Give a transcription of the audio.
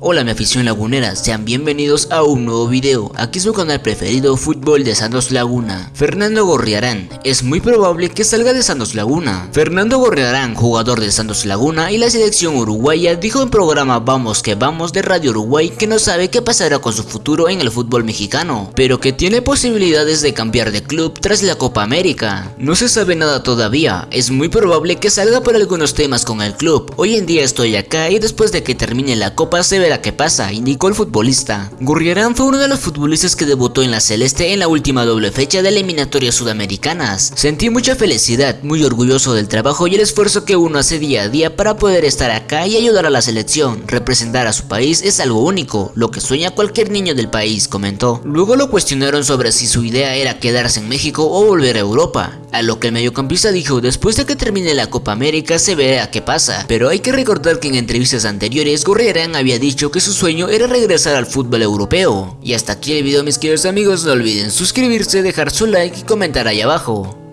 Hola mi afición lagunera, sean bienvenidos a un nuevo video, aquí su canal preferido Fútbol de Santos Laguna. Fernando Gorriarán, es muy probable que salga de Santos Laguna. Fernando Gorriarán, jugador de Santos Laguna y la selección uruguaya, dijo en programa Vamos que Vamos de Radio Uruguay que no sabe qué pasará con su futuro en el fútbol mexicano, pero que tiene posibilidades de cambiar de club tras la Copa América. No se sabe nada todavía, es muy probable que salga por algunos temas con el club. Hoy en día estoy acá y después de que termine la Copa se verá qué pasa, indicó el futbolista. Gurriarán fue uno de los futbolistas que debutó en la Celeste en la última doble fecha de eliminatorias sudamericanas. Sentí mucha felicidad, muy orgulloso del trabajo y el esfuerzo que uno hace día a día para poder estar acá y ayudar a la selección. Representar a su país es algo único, lo que sueña cualquier niño del país, comentó. Luego lo cuestionaron sobre si su idea era quedarse en México o volver a Europa. A lo que el mediocampista dijo, después de que termine la Copa América se verá qué pasa. Pero hay que recordar que en entrevistas anteriores Gurriarán había dicho que su sueño era regresar al fútbol europeo. Y hasta aquí el video mis queridos amigos, no olviden suscribirse, dejar su like y comentar ahí abajo.